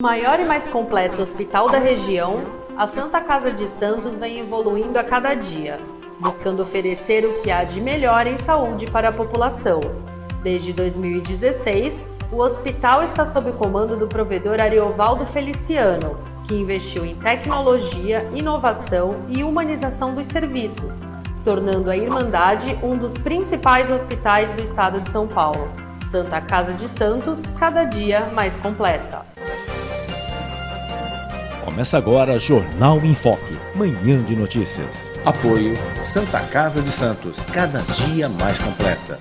maior e mais completo hospital da região, a Santa Casa de Santos vem evoluindo a cada dia, buscando oferecer o que há de melhor em saúde para a população. Desde 2016, o hospital está sob o comando do provedor Ariovaldo Feliciano, que investiu em tecnologia, inovação e humanização dos serviços, tornando a Irmandade um dos principais hospitais do estado de São Paulo. Santa Casa de Santos, cada dia mais completa. Começa agora Jornal em Foque, manhã de notícias. Apoio Santa Casa de Santos, cada dia mais completa.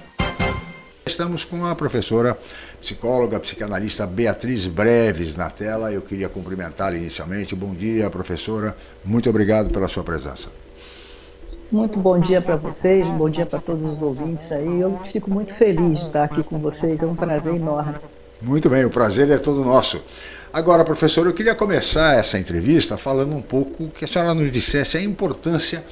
Estamos com a professora psicóloga, psicanalista Beatriz Breves na tela. Eu queria cumprimentá-la inicialmente. Bom dia, professora. Muito obrigado pela sua presença. Muito bom dia para vocês, bom dia para todos os ouvintes aí. Eu fico muito feliz de estar aqui com vocês, é um prazer enorme. Muito bem, o prazer é todo nosso. Agora, professor, eu queria começar essa entrevista falando um pouco que a senhora nos dissesse a importância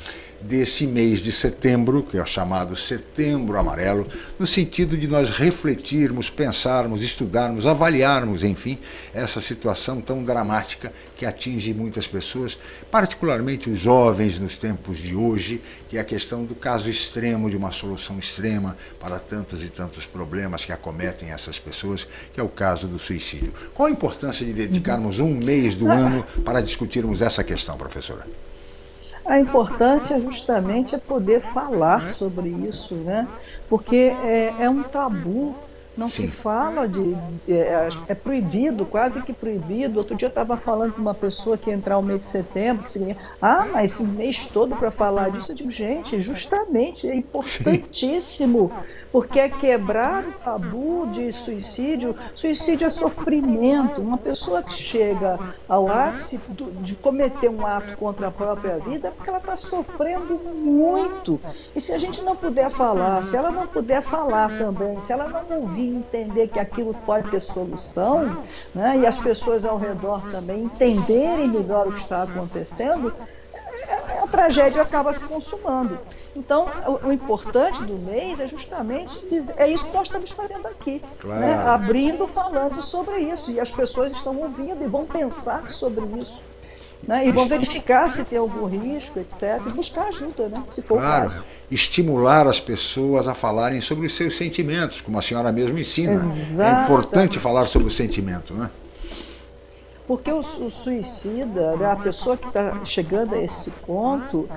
desse mês de setembro, que é o chamado Setembro Amarelo, no sentido de nós refletirmos, pensarmos, estudarmos, avaliarmos, enfim, essa situação tão dramática que atinge muitas pessoas, particularmente os jovens nos tempos de hoje, que é a questão do caso extremo, de uma solução extrema para tantos e tantos problemas que acometem essas pessoas, que é o caso do suicídio. Qual a importância de dedicarmos um mês do ano para discutirmos essa questão, professora? A importância justamente é poder falar sobre isso, né? porque é, é um tabu não Sim. se fala de. de é, é, proibido, quase que proibido. Outro dia eu estava falando com uma pessoa que ia entrar o mês de setembro, que seria, ah, mas esse mês todo para falar disso. Eu digo, gente, justamente, é importantíssimo, porque é quebrar o tabu de suicídio. Suicídio é sofrimento. Uma pessoa que chega ao ápice de cometer um ato contra a própria vida é porque ela está sofrendo muito. E se a gente não puder falar, se ela não puder falar também, se ela não ouvir, entender que aquilo pode ter solução, né, e as pessoas ao redor também entenderem melhor o que está acontecendo, a tragédia acaba se consumando. Então, o, o, importante do mês é justamente é isso que nós estamos fazendo aqui, né, claro. né? abrindo, falando sobre isso, e as pessoas estão ouvindo e vão pensar sobre isso. Né? E vão verificar se tem algum risco, etc. E buscar ajuda, né? se for claro. o caso. Estimular as pessoas a falarem sobre os seus sentimentos, como a senhora mesmo ensina. Exatamente. É importante falar sobre o sentimento, né? Porque o, o suicida, né, a pessoa que está chegando a esse ponto,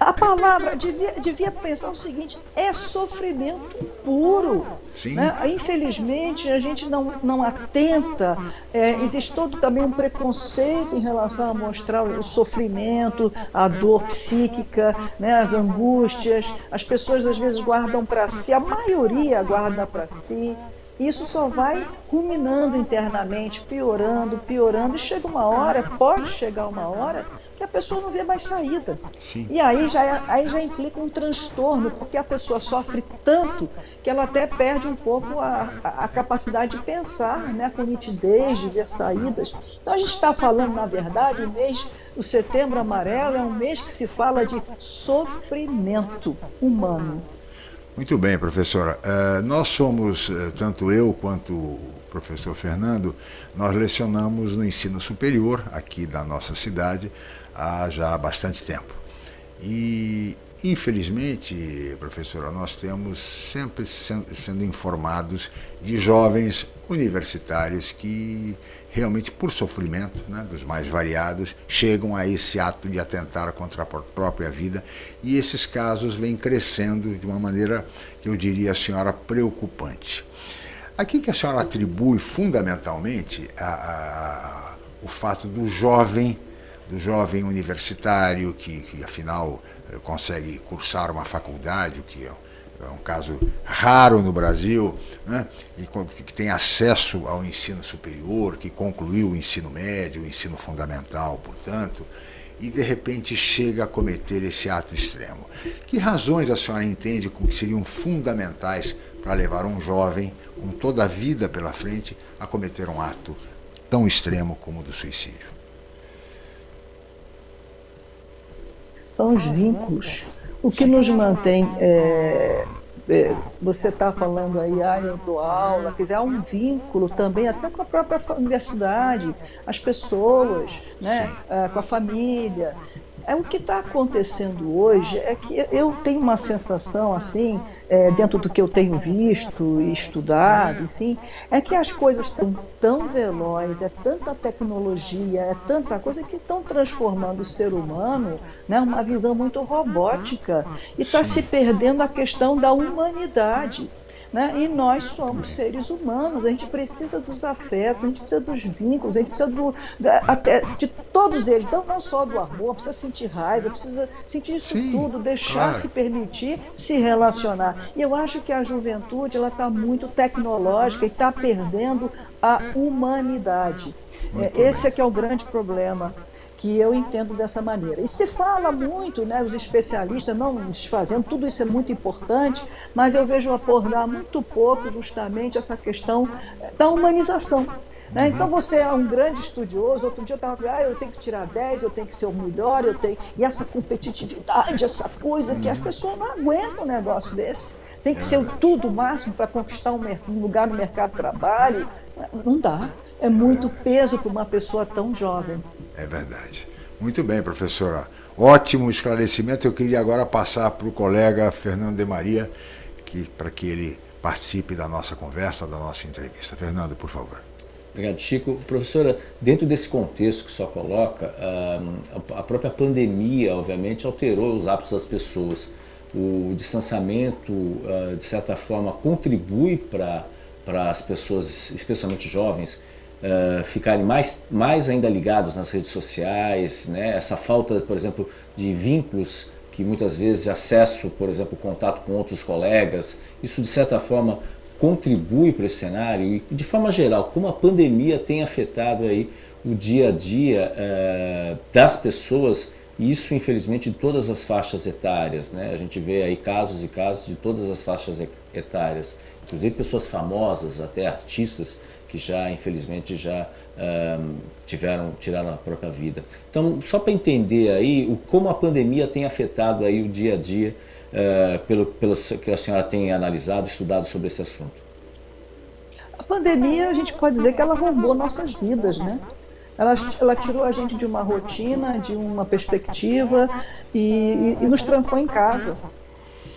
a palavra devia, devia pensar o seguinte: é sofrimento puro. Né? Infelizmente, a gente não, não atenta, é, existe todo também um preconceito em relação a mostrar o sofrimento, a dor psíquica, né? as angústias. As pessoas às vezes guardam para si, a maioria guarda para si. Isso só vai ruminando internamente, piorando, piorando, e chega uma hora, pode chegar uma hora, pessoa não vê mais saída. Sim. E aí já, é, aí já implica um transtorno, porque a pessoa sofre tanto que ela até perde um pouco a, a, a capacidade de pensar né, com nitidez, de ver saídas. Então a gente está falando, na verdade, o mês, o setembro amarelo é um mês que se fala de sofrimento humano. Muito bem, professora. Uh, nós somos, uh, tanto eu quanto o professor Fernando, nós lecionamos no ensino superior aqui da nossa cidade há já bastante tempo. E, infelizmente, professora, nós temos sempre sendo informados de jovens universitários que realmente, por sofrimento, né, dos mais variados, chegam a esse ato de atentar contra a própria vida. E esses casos vêm crescendo de uma maneira que eu diria, a senhora, preocupante. Aqui que a senhora atribui fundamentalmente a, a, o fato do jovem do jovem universitário que, que afinal eh, consegue cursar uma faculdade, o que é, é um caso raro no Brasil, né? e que tem acesso ao ensino superior, que concluiu o ensino médio, o ensino fundamental, portanto, e de repente chega a cometer esse ato extremo. Que razões a senhora entende que seriam fundamentais para levar um jovem com toda a vida pela frente a cometer um ato tão extremo como o do suicídio? São os vínculos. O que nos mantém é, é, você está falando aí, ah, eu dou aula, quer dizer, há um vínculo também até com a própria universidade, as pessoas, né, ah, com a família. É, o que está acontecendo hoje é que eu tenho uma sensação, assim, é, dentro do que eu tenho visto e estudado, enfim, é que as coisas estão tão velozes, é tanta tecnologia, é tanta coisa que estão transformando o ser humano né, uma visão muito robótica e está se perdendo a questão da humanidade. Né? E nós somos seres humanos, a gente precisa dos afetos, a gente precisa dos vínculos, a gente precisa do, da, até, de todos eles, então não só do amor, precisa sentir raiva, precisa sentir isso Sim, tudo, deixar claro. se permitir se relacionar. E eu acho que a juventude está muito tecnológica e está perdendo a humanidade. É, esse é que é o grande problema que eu entendo dessa maneira. E se fala muito, né, os especialistas não desfazendo, tudo isso é muito importante, mas eu vejo abordar muito pouco justamente essa questão eh, da humanização. Né? Então você é um grande estudioso, outro dia eu estava ah, eu tenho que tirar 10, eu tenho que ser o melhor, eu tenho. E essa competitividade, essa coisa que as pessoas não aguentam um negócio desse. Tem que ser o tudo o máximo para conquistar um lugar no mercado de trabalho. Não dá. É muito peso para uma pessoa tão jovem. É verdade. Muito bem, professora. Ótimo esclarecimento. Eu queria agora passar para o colega Fernando de Maria, que, para que ele participe da nossa conversa, da nossa entrevista. Fernando, por favor. Obrigado, Chico. Professora, dentro desse contexto que só coloca, a própria pandemia, obviamente, alterou os hábitos das pessoas. O distanciamento, ah, de certa forma, contribui para as pessoas, especialmente jovens, uh, ficarem mais, mais ainda ligados nas redes sociais, né? essa falta, por exemplo, de vínculos que muitas vezes acesso, por exemplo, contato com outros colegas, isso de certa forma contribui para esse cenário e de forma geral, como a pandemia tem afetado aí o dia a dia uh, das pessoas isso infelizmente em todas as faixas etárias, né? a gente vê aí casos e casos de todas as faixas etárias, inclusive pessoas famosas, até artistas que já, infelizmente, já tiveram, tiraram a própria vida. Então, só para entender aí o, como a pandemia tem afetado aí o dia a dia, uh, pelo, pelo que a senhora tem analisado, estudado sobre esse assunto. A pandemia, a gente pode dizer que ela roubou nossas vidas, né? Ela, ela tirou a gente de uma rotina, de uma perspectiva e, e nos trancou em casa.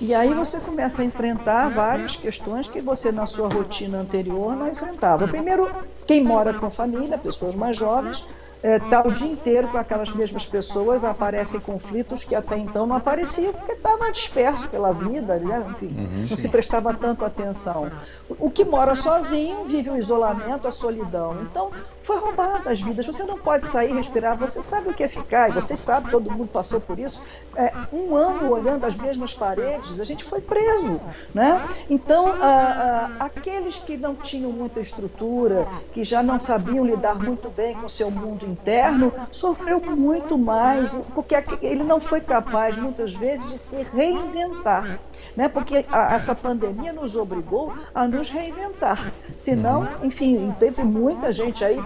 E aí você começa a enfrentar várias questões que você na sua rotina anterior não enfrentava. Primeiro, quem mora com a família, pessoas mais jovens, está é, o dia inteiro com aquelas mesmas pessoas, aparecem conflitos que até então não apareciam, porque estava disperso pela vida, né? enfim, uhum, não se prestava tanto atenção. O que mora sozinho vive o isolamento, a solidão. Então, foi roubada as vidas. Você não pode sair, respirar. Você sabe o que é ficar, e vocês sabem, todo mundo passou por isso. É, um ano olhando as mesmas paredes, a gente foi preso. Né? Então, a, a, aqueles que não tinham muita estrutura, que já não sabiam lidar muito bem com o seu mundo interno, sofreu muito mais, porque ele não foi capaz, muitas vezes, de se reinventar. Né? Porque a, essa pandemia nos obrigou a nos reinventar. Senão, enfim, teve muita gente aí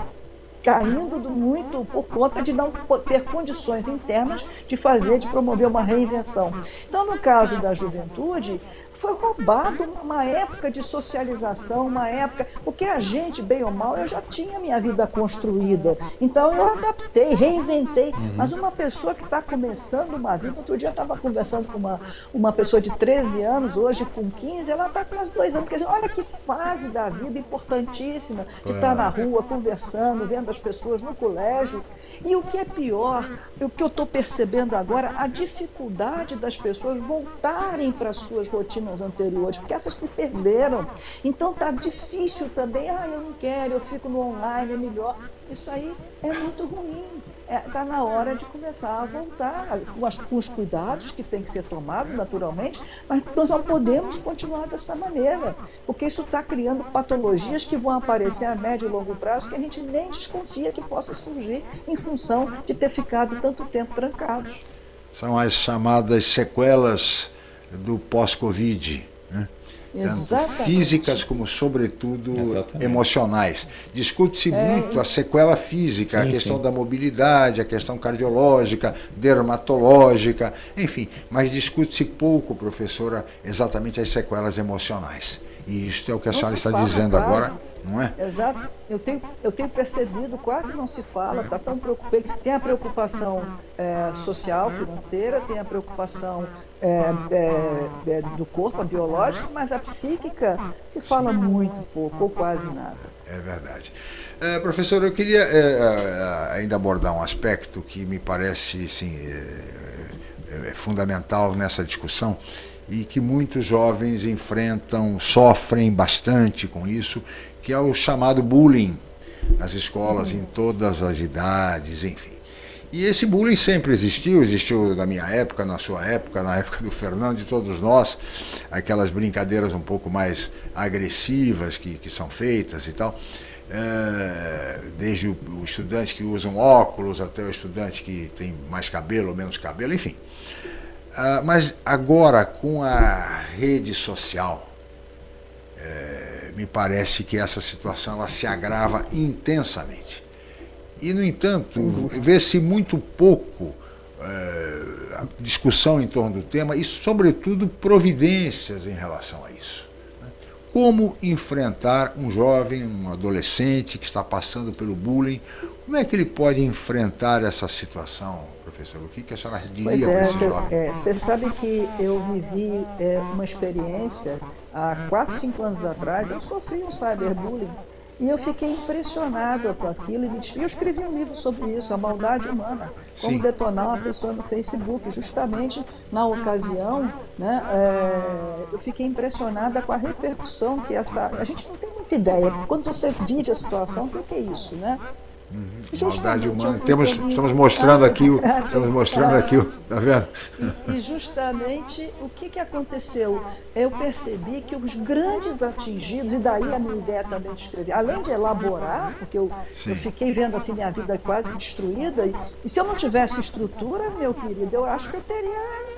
caindo muito por conta de não ter condições internas de fazer, de promover uma reinvenção. Então, no caso da juventude, foi roubado uma época de socialização, uma época. Porque a gente, bem ou mal, eu já tinha minha vida construída. Então eu adaptei, reinventei. Uhum. Mas uma pessoa que está começando uma vida, outro dia eu estava conversando com uma, uma pessoa de 13 anos, hoje com 15, ela está com mais dois anos. Porque, olha que fase da vida importantíssima de estar tá na rua, conversando, vendo as pessoas no colégio. E o que é pior, o que eu estou percebendo agora, a dificuldade das pessoas voltarem para suas rotinas anteriores, porque essas se perderam. Então tá difícil também, ah, eu não quero, eu fico no online, é melhor. Isso aí é muito ruim. Está é, tá na hora de começar a voltar com, as, com os cuidados que tem que ser tomado, naturalmente, mas nós não podemos continuar dessa maneira, porque isso está criando patologias que vão aparecer a médio e longo prazo que a gente nem desconfia que possa surgir em função de ter ficado tanto tempo trancados. São as chamadas sequelas do pós-Covid. Né? tanto físicas como, sobretudo, Exatamente. emocionais. Discute-se é. muito a sequela física, sim, a questão sim. da mobilidade, a questão cardiológica, dermatológica, enfim, mas discute-se pouco, professora, exatamente as sequelas emocionais. E isso é o que a Não senhora está dizendo quase. agora não é? Exato. Eu tenho, eu tenho percebido, quase não se fala, está tão preocupado. Tem a preocupação é, social, financeira, tem a preocupação é, é, é, do corpo, a biológica, mas a psíquica se fala muito pouco ou quase nada. É verdade. É, professor, eu queria é, ainda abordar um aspecto que me parece sim, fundamental nessa discussão e que muitos jovens enfrentam, sofrem bastante com isso, que é o chamado bullying nas escolas, em todas as idades, enfim. E esse bullying sempre existiu, existiu na minha época, na sua época, na época do Fernando, de todos nós, aquelas brincadeiras um pouco mais agressivas que, que são feitas e tal. É, desde o, o estudante que usa um óculos até o estudante que tem mais cabelo ou menos cabelo, enfim. Ah, mas agora, com a rede social, é, me parece que essa situação ela se agrava intensamente. E, no entanto, vê-se muito pouco é, discussão em torno do tema e, sobretudo, providências em relação a isso. Né? Como enfrentar um jovem, um adolescente que está passando pelo bullying, como é que ele pode enfrentar essa situação, professor? O que, que a senhora diria pois é, Você é, sabe que eu vivi é, uma experiência há 4, 5 anos atrás, eu sofri um cyberbullying e eu fiquei impressionado com aquilo e Eu escrevi um livro sobre isso, A Maldade Humana, como Sim. detonar uma pessoa no Facebook. Justamente na ocasião, né, é, eu fiquei impressionada com a repercussão que essa... A gente não tem muita ideia. Quando você vive a situação, o que é isso, né? Uhum. Maldade humana. Temos, estamos mostrando aqui o. Estamos mostrando aqui o. Tá vendo? E, e justamente o que, que aconteceu? Eu percebi que os grandes atingidos, e daí a minha ideia também de escrever, além de elaborar, porque eu, eu fiquei vendo assim minha vida quase destruída, e, e se eu não tivesse estrutura, meu querido, eu acho que eu teria é,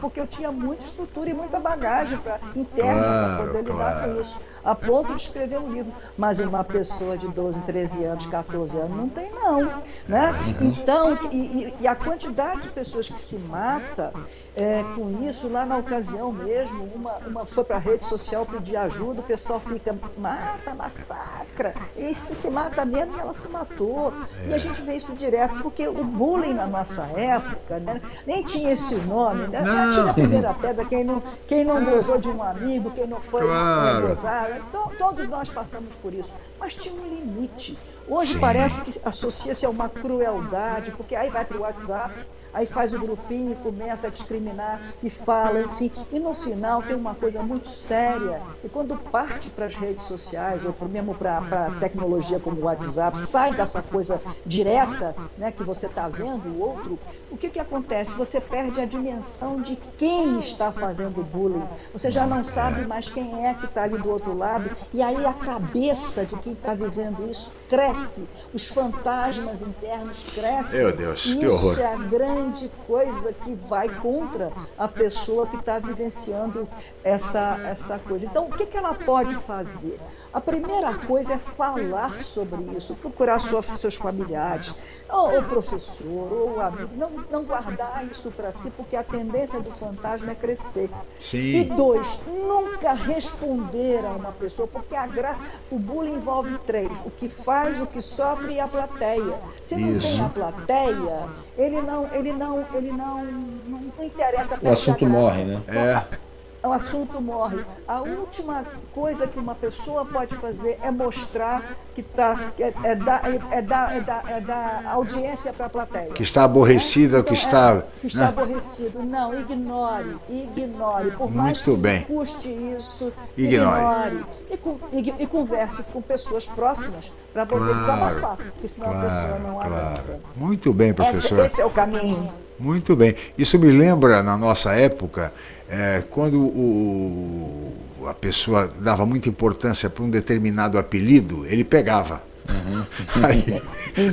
porque eu tinha muita estrutura e muita bagagem pra, interna claro, para poder lidar claro. com isso, a ponto de escrever um livro. Mas uma pessoa de 12, 13 anos, 14 anos, não tem não. Né? Então, e, e a quantidade de pessoas que se mata é, com isso, lá na ocasião mesmo, uma, uma foi para a rede social pedir ajuda, o pessoal fica, mata, massacra, e se se mata mesmo, ela se matou. E a gente vê isso direto, porque o bullying na nossa época, né, nem tinha esse nome, né? Tira a primeira pedra, quem não, quem não gozou de um amigo, quem não foi claro. gozar. Então, todos nós passamos por isso, mas tinha um limite. Hoje Sim. parece que associa-se a uma crueldade, porque aí vai para o WhatsApp, aí faz o grupinho e começa a discriminar e fala, enfim. E no final tem uma coisa muito séria. E quando parte para as redes sociais, ou mesmo para a tecnologia como o WhatsApp, sai dessa coisa direta né, que você está vendo o outro, o que, que acontece? Você perde a dimensão de quem está fazendo bullying. Você já não sabe mais quem é que está ali do outro lado. E aí a cabeça de quem está vivendo isso cresce. Os fantasmas internos crescem. Meu Deus, que horror. É a grande grande coisa que vai contra a pessoa que está vivenciando essa, essa coisa. Então, o que, que ela pode fazer? A primeira coisa é falar sobre isso, procurar sua, seus familiares, ou o professor, ou o amigo, não, não guardar isso para si, porque a tendência do fantasma é crescer. Sim. E dois, nunca responder a uma pessoa, porque a graça, o bullying envolve três: o que faz, o que sofre e a plateia. Se não isso. tem a plateia, ele não, ele não, ele não, não, não interessa. O assunto morre, né? É o assunto morre. A última coisa que uma pessoa pode fazer é mostrar que tá, é, é, dar, é, é, dar, é, dar, é dar audiência para a plateia. Que está aborrecida, então, que está... É, que está né? aborrecido. Não, ignore, ignore. Por Muito mais que bem. custe isso, ignore. ignore. E, e, e converse com pessoas próximas para poder claro, desabafar, porque senão claro, a pessoa não claro. aguenta. Muito bem, professor. Esse, esse é o caminho. Muito bem. Isso me lembra, na nossa época, é, quando o, a pessoa dava muita importância para um determinado apelido, ele pegava. Uhum. Aí,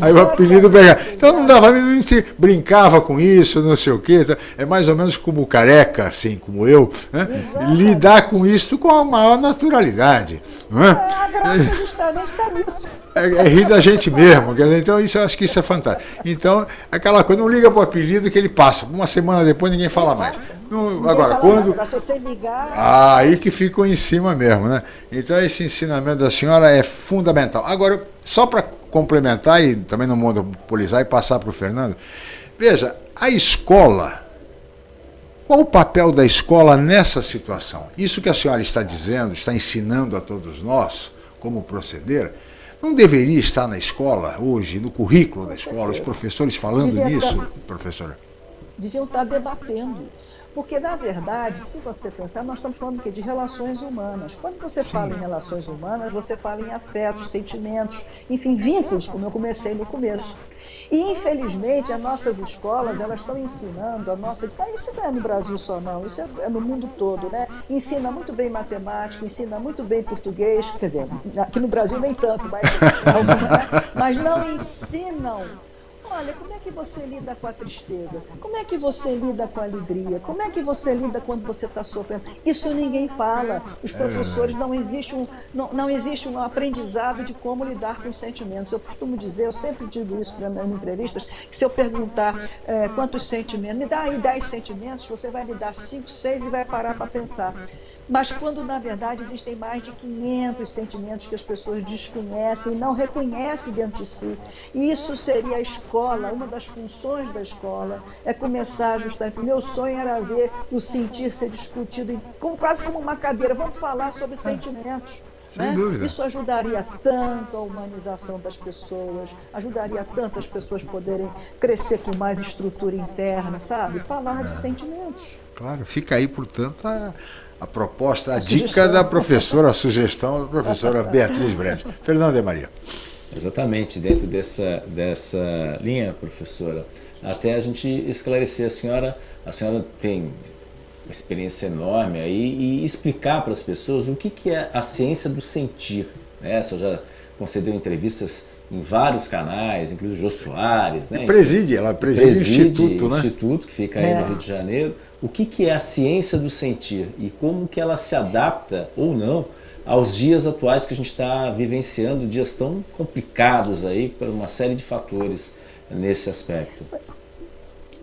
aí, o apelido pega. Então não dava, a gente brincava com isso, não sei o quê. Tá? É mais ou menos como careca, assim como eu, né? lidar com isso com a maior naturalidade. Não é? é a graça justamente está nisso. É, é, rir da gente mesmo. Então isso, eu acho que isso é fantástico. Então, aquela coisa, não liga para o apelido que ele passa. Uma semana depois ninguém fala mais. Não, agora, fala quando. Nada, se você ligar. Ah, aí que ficou em cima mesmo, né? Então esse ensinamento da senhora é fundamental. Agora, só para complementar e também não monopolizar e passar para o Fernando, veja, a escola. Qual o papel da escola nessa situação? Isso que a senhora está dizendo, está ensinando a todos nós como proceder, não deveria estar na escola hoje, no currículo da escola, os professores falando Devia nisso, estar, professora? Deviam estar debatendo. Porque, na verdade, se você pensar, nós estamos falando de relações humanas. Quando você Sim. fala em relações humanas, você fala em afetos, sentimentos, enfim, vínculos, como eu comecei no começo. E, infelizmente, as nossas escolas, elas estão ensinando a nossa... Isso não é no Brasil só, não. Isso é no mundo todo, né? Ensina muito bem matemática, ensina muito bem português. Quer dizer, aqui no Brasil nem tanto, mas, mas não ensinam Olha, como é que você lida com a tristeza? Como é que você lida com a alegria? Como é que você lida quando você está sofrendo? Isso ninguém fala. Os professores não existe um não, não existe um aprendizado de como lidar com os sentimentos. Eu costumo dizer, eu sempre digo isso nas minhas entrevistas, que se eu perguntar é, quantos sentimentos, me dá aí 10 sentimentos, você vai me dar 5, 6 e vai parar para pensar mas quando na verdade existem mais de 500 sentimentos que as pessoas desconhecem e não reconhecem dentro de si. E isso seria a escola, uma das funções da escola, é começar justamente. Meu sonho era ver o sentir ser discutido como, quase como uma cadeira. Vamos falar sobre sentimentos. Né? Isso ajudaria tanto a humanização das pessoas, ajudaria tanto as pessoas poderem crescer com mais estrutura interna, sabe? Falar é. de sentimentos. Claro, fica aí, portanto, a, a proposta, a, a dica sugestão. da professora, a sugestão da professora Beatriz Brand. Fernando de Maria. Exatamente, dentro dessa, dessa linha, professora, até a gente esclarecer a senhora, a senhora tem uma experiência enorme aí e explicar para as pessoas o que, que é a ciência do sentir. Né? A senhora já concedeu entrevistas em vários canais, inclusive o Jô Soares. Né? Preside, ela preside, preside o Instituto, né? Instituto, que fica aí é. no Rio de Janeiro o que, que é a ciência do sentir e como que ela se adapta ou não aos dias atuais que a gente está vivenciando, dias tão complicados aí por uma série de fatores nesse aspecto.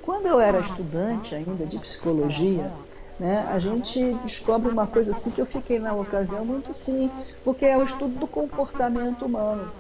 Quando eu era estudante ainda de psicologia, né, a gente descobre uma coisa assim que eu fiquei na ocasião muito sim, porque é o estudo do comportamento humano.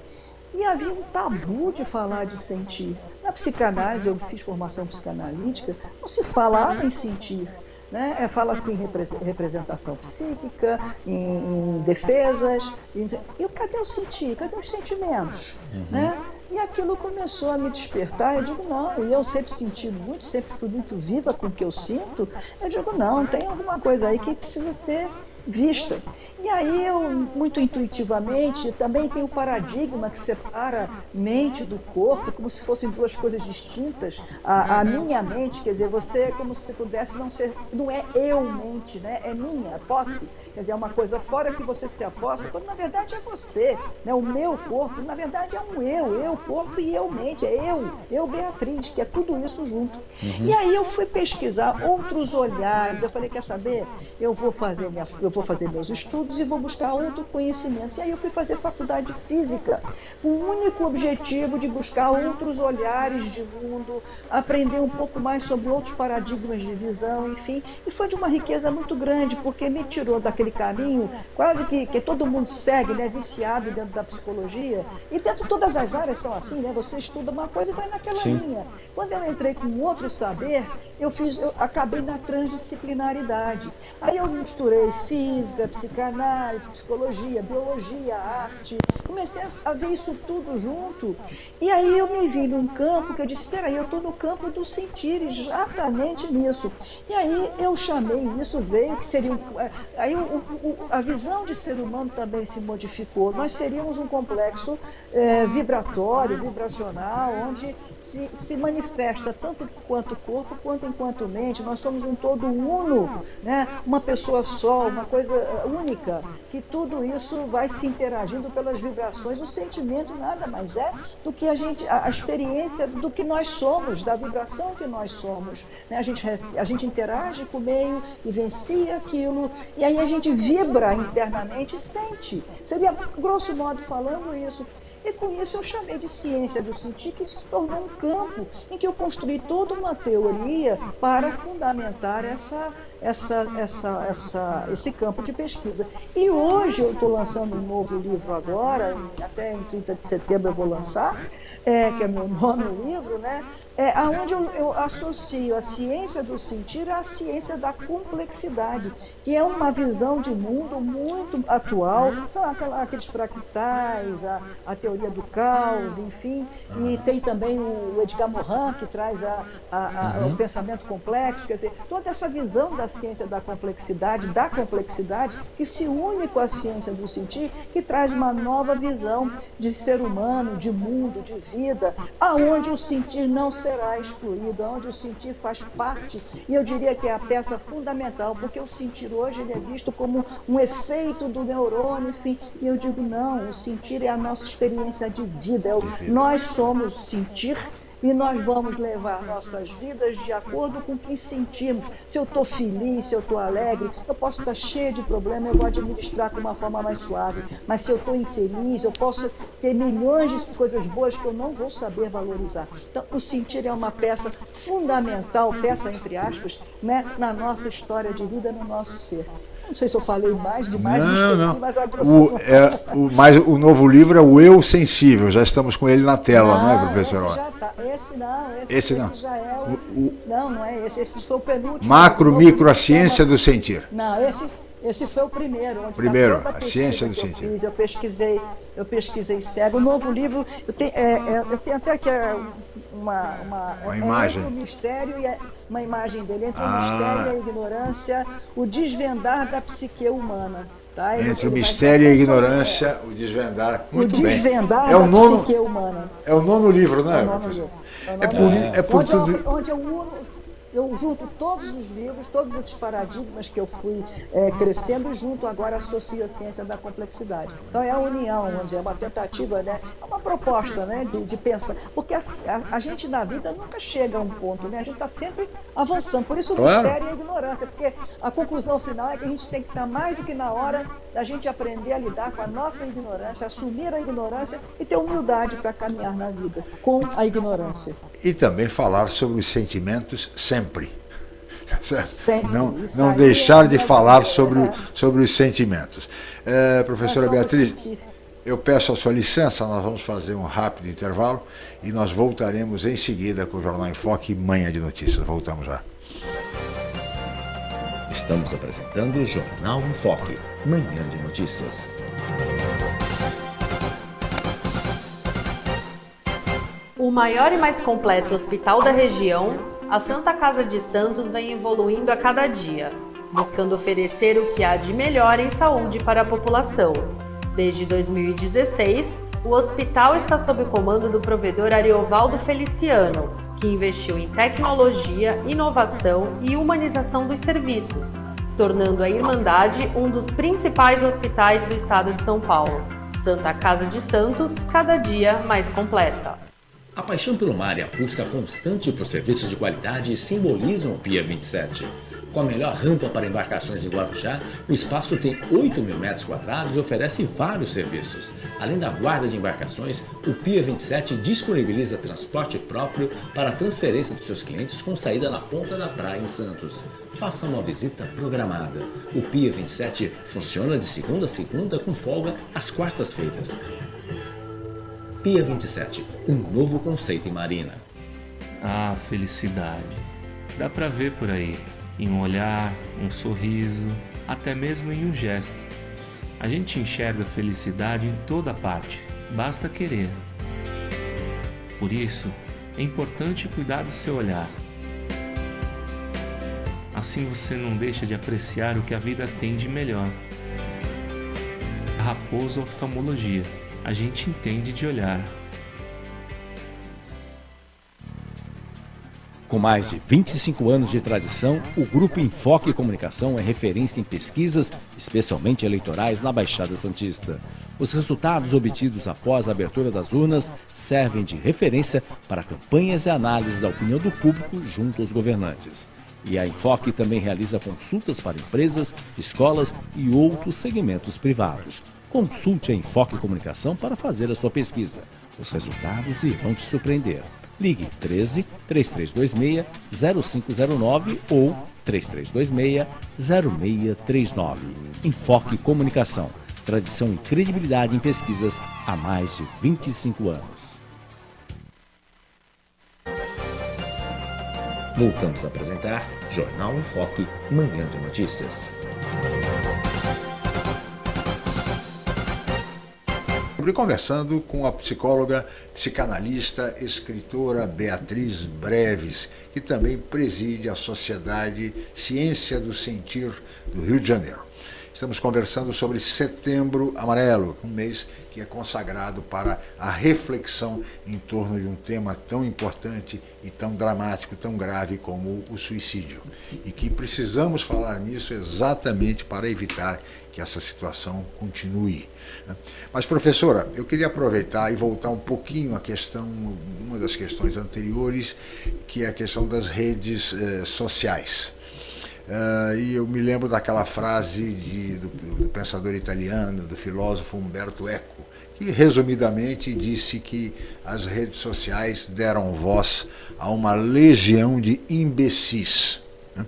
E havia um tabu de falar de sentir. Na psicanálise, eu fiz formação psicanalítica, não se falava em sentir. Né? É, fala assim em representação psíquica, em, em defesas. Em, e cadê o sentir? Cadê os sentimentos? Uhum. Né? E aquilo começou a me despertar. Eu digo, não, e eu sempre senti muito, sempre fui muito viva com o que eu sinto. Eu digo, não, tem alguma coisa aí que precisa ser vista. E aí eu, muito intuitivamente, também tem o paradigma que separa mente do corpo, como se fossem duas coisas distintas. A, a minha mente, quer dizer, você é como se pudesse não ser, não é eu mente, né? é minha, posse. Quer dizer, é uma coisa fora que você se aposta, quando na verdade é você. Né? O meu corpo, na verdade, é um eu, eu corpo e eu mente, é eu, eu Beatriz, que é tudo isso junto. Uhum. E aí eu fui pesquisar outros olhares, eu falei, quer saber? Eu vou fazer, minha, eu vou fazer meus estudos e vou buscar outro conhecimento. E aí eu fui fazer faculdade de física, com o único objetivo de buscar outros olhares de mundo, aprender um pouco mais sobre outros paradigmas de visão, enfim. E foi de uma riqueza muito grande, porque me tirou daquele caminho quase que, que todo mundo segue, né, viciado dentro da psicologia. E dentro de todas as áreas são assim, né? Você estuda uma coisa e vai naquela Sim. linha. Quando eu entrei com outro saber, eu fiz, eu acabei na transdisciplinaridade. Aí eu misturei física, psicanálise, psicologia, biologia, arte. Comecei a ver isso tudo junto. E aí eu me vi num campo que eu disse, espera aí, eu estou no campo do sentir, exatamente nisso. E aí eu chamei, isso veio, que seria... É, aí o, o, a visão de ser humano também se modificou. Nós seríamos um complexo é, vibratório, vibracional, onde se, se manifesta tanto quanto o corpo, quanto enquanto mente, nós somos um todo uno, né? uma pessoa só, uma coisa única, que tudo isso vai se interagindo pelas vibrações. O sentimento nada mais é do que a gente, a experiência do que nós somos, da vibração que nós somos. Né? A, gente, a gente interage com o meio, vivencia aquilo, e aí a gente vibra internamente e sente. Seria, grosso modo falando, isso. E com isso eu chamei de ciência do sentir, que se tornou um campo em que eu construí toda uma teoria para fundamentar essa, essa, essa, essa, esse campo de pesquisa. E hoje eu estou lançando um novo livro agora, até em 30 de setembro eu vou lançar, é, que é meu nono livro, né? é aonde eu, eu, associo a ciência do sentir à ciência da complexidade, que é uma visão de mundo muito atual, são aqueles fractais, a, a, teoria do caos, enfim, e tem também o Edgar Morin, que traz a, a, uhum. o pensamento complexo, quer dizer, toda essa visão da ciência da complexidade, da complexidade, que se une com a ciência do sentir, que traz uma nova visão de ser humano, de mundo, de vida, aonde o sentir não se será excluído, onde o sentir faz parte, e eu diria que é a peça fundamental, porque o sentir hoje ele é visto como um efeito do neurônio, enfim, e eu digo não, o sentir é a nossa experiência de vida, é o, nós somos sentir e nós vamos levar nossas vidas de acordo com o que sentimos. Se eu estou feliz, se eu estou alegre, eu posso estar cheio de problemas, eu vou administrar com uma forma mais suave. Mas se eu estou infeliz, eu posso ter milhões de coisas boas que eu não vou saber valorizar. Então, o sentir é uma peça fundamental, peça entre aspas, né, na nossa história de vida, no nosso ser. Não sei se eu falei mais demais, não, não. mas o, é, o, mas o novo livro é o Eu Sensível, já estamos com ele na tela, não, não é, professor? Esse já tá. Esse não, esse, esse, não. esse já é o, o, Não, não é esse, esse foi o penúltimo. Macro, micro, a ciência do sentir. Não, esse, esse foi o primeiro. Primeiro, a ciência do eu sentir. Fiz, eu pesquisei, eu pesquisei cego. O novo livro, eu tenho, é, é, eu tenho até que é, uma, uma, uma é, imagem. Entre o mistério e a, uma imagem dele, entre ah. o mistério e a ignorância, o desvendar da psique humana. Tá? Entre o mistério e a ignorância, o desvendar. Muito o desvendar bem. É o nono, psique humana. É o nono livro, não é? É o nono livro. É, é por, é por onde tudo. Onde eu uno eu junto todos os livros, todos esses paradigmas que eu fui é, crescendo, junto agora associo a ciência da complexidade. Então é a união, vamos dizer, é uma tentativa, né? é uma proposta né? de, de pensar. Porque a, a, a, gente na vida nunca chega a um ponto, né? a gente está sempre avançando. Por isso o claro. mistério e a ignorância, porque a conclusão final é que a gente tem que estar mais do que na hora da gente aprender a lidar com a nossa ignorância, assumir a ignorância e ter humildade para caminhar na vida com a ignorância. E também falar sobre os sentimentos sempre. Sempre. Não, não deixar de é falar sobre, sobre os sentimentos. É, professora Beatriz, eu peço a sua licença, nós vamos fazer um rápido intervalo e nós voltaremos em seguida com o Jornal em Foque Manhã de Notícias. Voltamos já. Estamos apresentando o Jornal em Foque, Manhã de Notícias. O maior e mais completo hospital da região, a Santa Casa de Santos vem evoluindo a cada dia, buscando oferecer o que há de melhor em saúde para a população. Desde 2016, o hospital está sob o comando do provedor Ariovaldo Feliciano, que investiu em tecnologia, inovação e humanização dos serviços, tornando a Irmandade um dos principais hospitais do estado de São Paulo. Santa Casa de Santos, cada dia mais completa. A paixão pelo mar e a busca constante por serviços de qualidade simbolizam o Pia 27. Com a melhor rampa para embarcações em Guarujá, o espaço tem 8 mil metros quadrados e oferece vários serviços. Além da guarda de embarcações, o Pia 27 disponibiliza transporte próprio para a transferência dos seus clientes com saída na ponta da praia em Santos. Faça uma visita programada. O Pia 27 funciona de segunda a segunda com folga às quartas-feiras. Pia 27, um novo conceito em marina. Ah, felicidade. Dá pra ver por aí em um olhar, um sorriso, até mesmo em um gesto. A gente enxerga felicidade em toda parte, basta querer. Por isso, é importante cuidar do seu olhar. Assim você não deixa de apreciar o que a vida tem de melhor. Raposo Oftalmologia, a gente entende de olhar. Com mais de 25 anos de tradição, o Grupo Enfoque Comunicação é referência em pesquisas, especialmente eleitorais, na Baixada Santista. Os resultados obtidos após a abertura das urnas servem de referência para campanhas e análises da opinião do público junto aos governantes. E a Enfoque também realiza consultas para empresas, escolas e outros segmentos privados. Consulte a Enfoque Comunicação para fazer a sua pesquisa. Os resultados irão te surpreender. Ligue 13 3326 0509 ou 3326 0639. Enfoque Comunicação. Tradição e credibilidade em pesquisas há mais de 25 anos. Voltamos a apresentar Jornal em Foque, Manhã de Notícias. Conversando com a psicóloga, psicanalista, escritora Beatriz Breves, que também preside a Sociedade Ciência do Sentir do Rio de Janeiro. Estamos conversando sobre Setembro Amarelo, um mês que é consagrado para a reflexão em torno de um tema tão importante e tão dramático, tão grave como o suicídio. E que precisamos falar nisso exatamente para evitar que essa situação continue. Mas, professora, eu queria aproveitar e voltar um pouquinho à questão, uma das questões anteriores, que é a questão das redes eh, sociais. Uh, e eu me lembro daquela frase de, do, do, pensador italiano, do filósofo Umberto Eco, que resumidamente disse que as redes sociais deram voz a uma legião de imbecis. Né?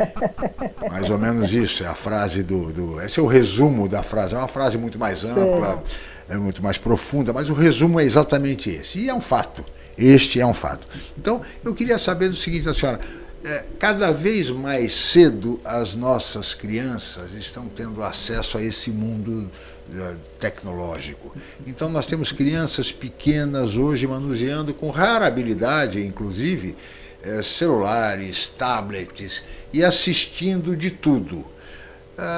Mais ou menos isso, é a frase do, do, Esse é o resumo da frase, é uma frase muito mais ampla, é muito mais profunda, mas o resumo é exatamente esse. E é um fato. Este é um fato. Então, eu queria saber do seguinte, a senhora é, cada vez mais cedo as nossas crianças estão tendo acesso a esse mundo é, tecnológico. Então nós temos crianças pequenas hoje manuseando com rara habilidade, inclusive, é, celulares, tablets e assistindo de tudo.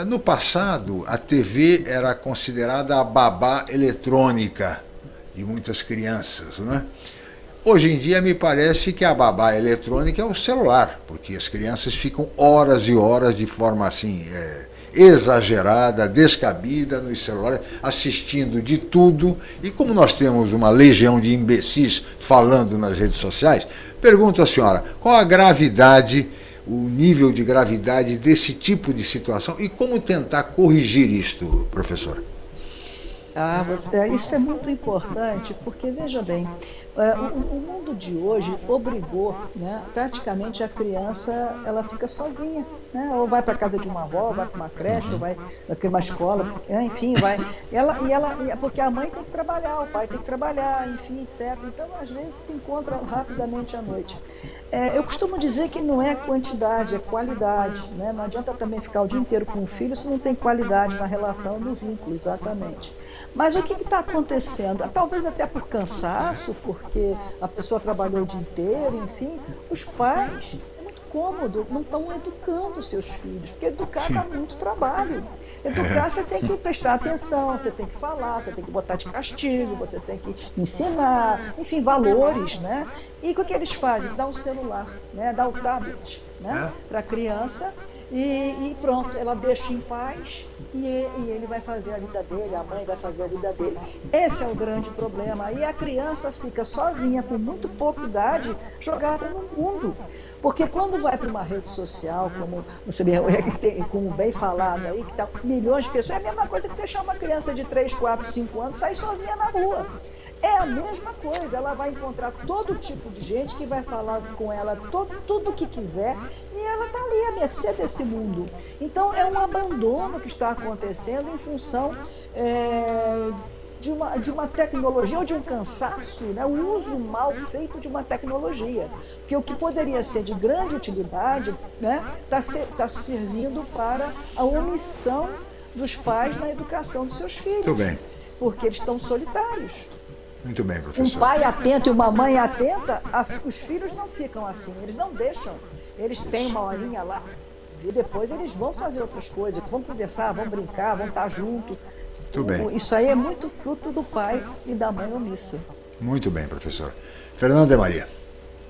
No passado, a TV era considerada a babá eletrônica de muitas crianças, não é? Hoje em dia me parece que a babá eletrônica é o celular, porque as crianças ficam horas e horas de forma assim é, exagerada, descabida nos celulares, assistindo de tudo. E como nós temos uma legião de imbecis falando nas redes sociais, pergunto à senhora, qual a gravidade, o nível de gravidade desse tipo de situação e como tentar corrigir isto, professora? Ah, você, isso é muito importante, porque veja bem, é, o, o, mundo de hoje obrigou, né, praticamente a criança ela fica sozinha, né, ou vai para casa de uma avó, vai para uma creche, ou vai para uma escola, enfim, vai. Ela, e ela, porque a mãe tem que trabalhar, o pai tem que trabalhar, enfim, etc. Então, às vezes se encontra rapidamente à noite. É, eu costumo dizer que não é quantidade, é qualidade. Né? Não adianta também ficar o dia inteiro com o filho se não tem qualidade na relação, no vínculo, exatamente. Mas o que está acontecendo? Talvez até por cansaço, por porque a pessoa trabalhou o dia inteiro, enfim, os pais é muito cômodo, não estão educando seus filhos, porque educar dá muito trabalho. Educar você tem que prestar atenção, você tem que falar, você tem que botar de castigo, você tem que ensinar, enfim, valores, né? E o que eles fazem? Dá o celular, né? dá o tablet né? É. para a criança e, e, pronto, ela deixa em paz e, e, ele vai fazer a vida dele, a mãe vai fazer a vida dele. Esse é o grande problema. E a criança fica sozinha, com muito pouca idade, jogada no mundo. Porque quando vai para uma rede social, como você como bem falado aí, que está milhões de pessoas, é a mesma coisa que deixar uma criança de 3, 4, 5 anos sair sozinha na rua. É a mesma coisa, ela vai encontrar todo tipo de gente que vai falar com ela todo, tudo o que quiser e ela está ali à mercê desse mundo. Então é um abandono que está acontecendo em função é, de, uma, de uma tecnologia ou de um cansaço, né? o uso mal feito de uma tecnologia. Porque o que poderia ser de grande utilidade está né? Tá tá servindo para a omissão dos pais na educação dos seus filhos. Muito bem. Porque eles estão solitários. Muito bem, professor. Um pai atento e uma mãe atenta, os filhos não ficam assim, eles não deixam. Eles têm uma horinha lá. E depois eles vão fazer outras coisas, vão conversar, vão brincar, vão estar junto. Muito bem. Isso aí é muito fruto do pai e da mãe omissa. Muito bem, professor. Fernando de Maria.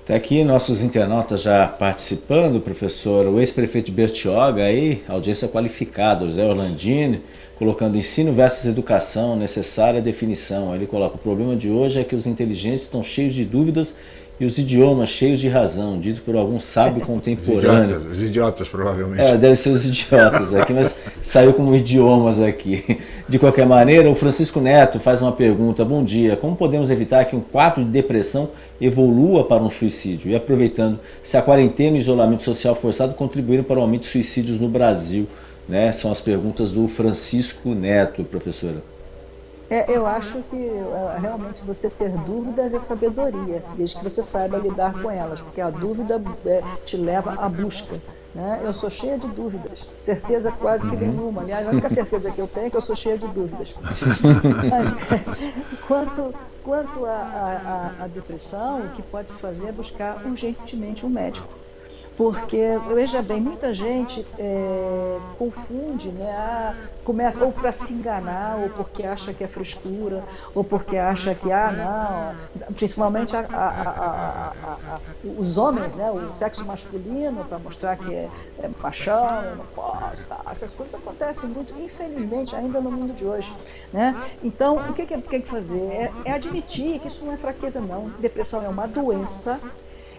Está aqui nossos internautas já participando, professor, o ex-prefeito Bertioga aí, audiência qualificada, José Orlandini, colocando ensino versus educação, necessária definição. Ele coloca, o problema de hoje é que os inteligentes estão cheios de dúvidas e os idiomas cheios de razão, dito por algum sábio contemporâneo. Os idiotas, os idiotas provavelmente. É, deve ser os idiotas aqui, mas saiu como idiomas aqui. De qualquer maneira, o Francisco Neto faz uma pergunta, bom dia, como podemos evitar que um quadro de depressão evolua para um suicídio? E aproveitando, se a quarentena e o isolamento social forçado contribuíram para o aumento de suicídios no Brasil? Né? São as perguntas do Francisco Neto, professora. É, eu acho que é, realmente você ter dúvidas é sabedoria, desde que você saiba lidar com elas, porque a dúvida é, te leva à busca. Né? Eu sou cheia de dúvidas, certeza quase que uhum. nenhuma. Aliás, a única certeza que eu tenho é que eu sou cheia de dúvidas. Mas, quanto quanto à depressão, o que pode se fazer é buscar urgentemente um médico porque, veja bem, muita gente é, confunde, né? Ah, começa ou para se enganar, ou porque acha que é frescura, ou porque acha que, ah, não, principalmente a, a, os homens, né? o sexo masculino, para mostrar que é, é paixão, não posso, tá? essas coisas acontecem muito, infelizmente, ainda no mundo de hoje. Né? Então, o que, que tem que fazer? É, é admitir que isso não é fraqueza, não. Depressão é uma doença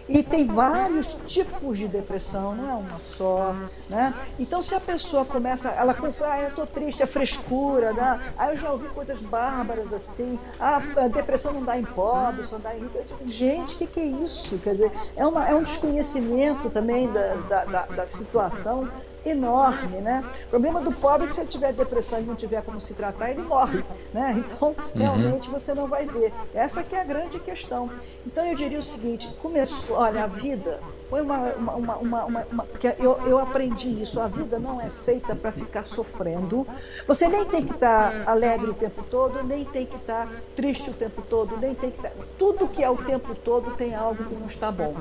e tem vários tipos de depressão, não é uma só. Né? Então, se a pessoa começa, ela começa, ah, eu estou triste, é frescura, né? aí eu já ouvi coisas bárbaras assim, ah, a depressão não dá em pobre, só dá em rico. Gente, o que, que, é isso? Quer dizer, é, uma, é um desconhecimento também da, da, da, da situação enorme, né? O problema do pobre é que se ele tiver depressão e não tiver como se tratar, ele morre, né? Então, realmente você não vai ver. Essa que é a grande questão. Então, eu diria o seguinte, começou, olha, a vida foi uma, uma, uma, uma, eu, eu aprendi isso. A vida não é feita para ficar sofrendo. Você nem tem que estar tá alegre o tempo todo, nem tem que estar tá triste o tempo todo, nem tem que estar. Tá... Tudo que é o tempo todo tem algo que não está bom.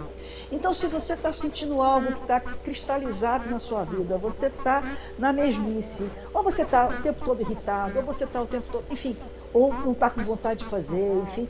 Então, se você está sentindo algo que está cristalizado na sua vida, você está na mesmice, ou você está o tempo todo irritado, ou você está o tempo todo, enfim, ou não está com vontade de fazer, enfim,